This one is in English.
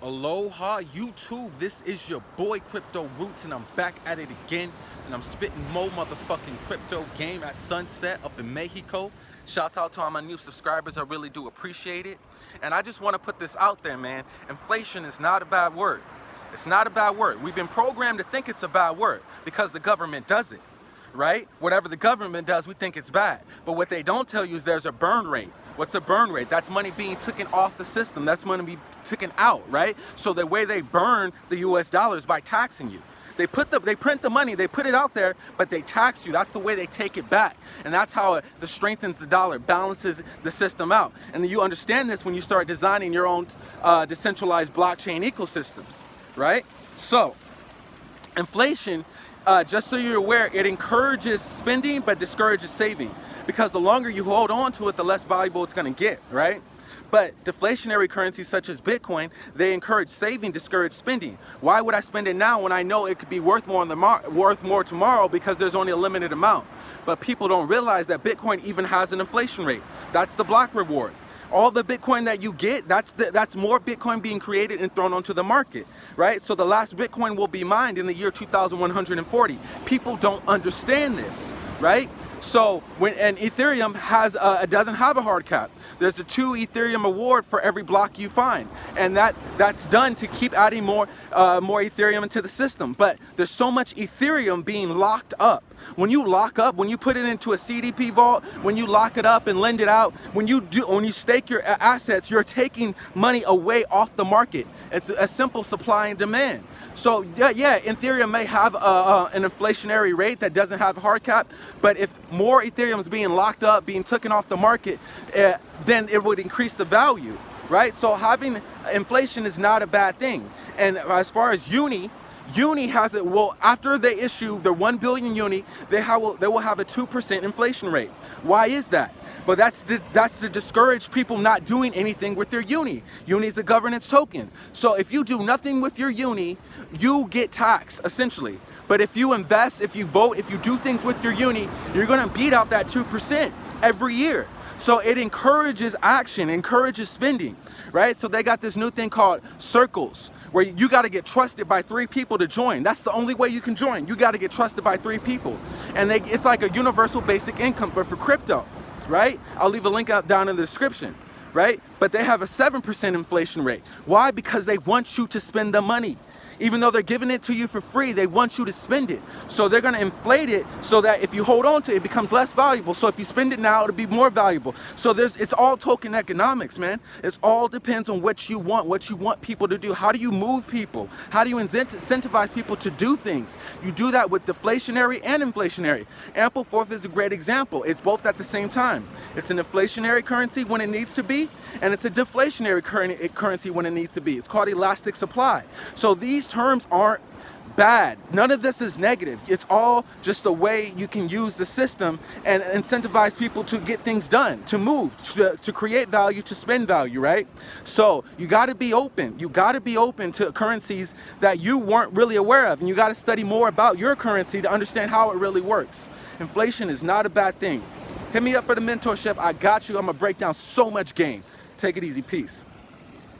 Aloha YouTube, this is your boy Crypto Roots and I'm back at it again and I'm spitting more motherfucking crypto game at sunset up in Mexico. Shouts out to all my new subscribers, I really do appreciate it. And I just want to put this out there, man. Inflation is not a bad word. It's not a bad word. We've been programmed to think it's a bad word because the government does it, right? Whatever the government does, we think it's bad. But what they don't tell you is there's a burn rate. What's a burn rate? That's money being taken off the system. That's money being taken out, right? So the way they burn the US dollars by taxing you. They put the, they print the money, they put it out there, but they tax you. That's the way they take it back. And that's how it, it strengthens the dollar, balances the system out. And you understand this when you start designing your own uh, decentralized blockchain ecosystems, right? So, inflation, uh, just so you're aware, it encourages spending but discourages saving because the longer you hold on to it, the less valuable it's going to get, right? But deflationary currencies such as Bitcoin, they encourage saving, discourage spending. Why would I spend it now when I know it could be worth more in the worth more tomorrow because there's only a limited amount? But people don't realize that Bitcoin even has an inflation rate. That's the block reward. All the Bitcoin that you get, that's the, that's more Bitcoin being created and thrown onto the market, right? So the last Bitcoin will be mined in the year 2140. People don't understand this, right? So when and Ethereum has a, doesn't have a hard cap. There's a two Ethereum award for every block you find, and that that's done to keep adding more uh, more Ethereum into the system. But there's so much Ethereum being locked up. When you lock up, when you put it into a CDP vault, when you lock it up and lend it out, when you do when you stake your assets, you're taking money away off the market. It's a simple supply and demand. So yeah, yeah, Ethereum may have a, a, an inflationary rate that doesn't have a hard cap, but if more Ethereum is being locked up, being taken off the market, uh, then it would increase the value, right? So having inflation is not a bad thing. And as far as Uni, Uni has it, well, after they issue their 1 billion Uni, they, have, they will have a 2% inflation rate. Why is that? But that's to, that's to discourage people not doing anything with their uni. Uni is a governance token. So if you do nothing with your uni, you get taxed, essentially. But if you invest, if you vote, if you do things with your uni, you're gonna beat out that 2% every year. So it encourages action, encourages spending, right? So they got this new thing called circles, where you got to get trusted by three people to join. That's the only way you can join. You got to get trusted by three people. And they, it's like a universal basic income, but for crypto right? I'll leave a link down in the description, right? But they have a 7% inflation rate. Why? Because they want you to spend the money. Even though they're giving it to you for free, they want you to spend it. So they're gonna inflate it so that if you hold on to it, it becomes less valuable. So if you spend it now, it'll be more valuable. So there's it's all token economics, man. It's all depends on what you want, what you want people to do. How do you move people? How do you incentivize people to do things? You do that with deflationary and inflationary. Ampleforth is a great example. It's both at the same time. It's an inflationary currency when it needs to be, and it's a deflationary currency when it needs to be. It's called elastic supply. So these terms aren't bad. None of this is negative. It's all just a way you can use the system and incentivize people to get things done, to move, to, to create value, to spend value, right? So you got to be open. You got to be open to currencies that you weren't really aware of. And you got to study more about your currency to understand how it really works. Inflation is not a bad thing. Hit me up for the mentorship. I got you. I'm going to break down so much game. Take it easy. Peace.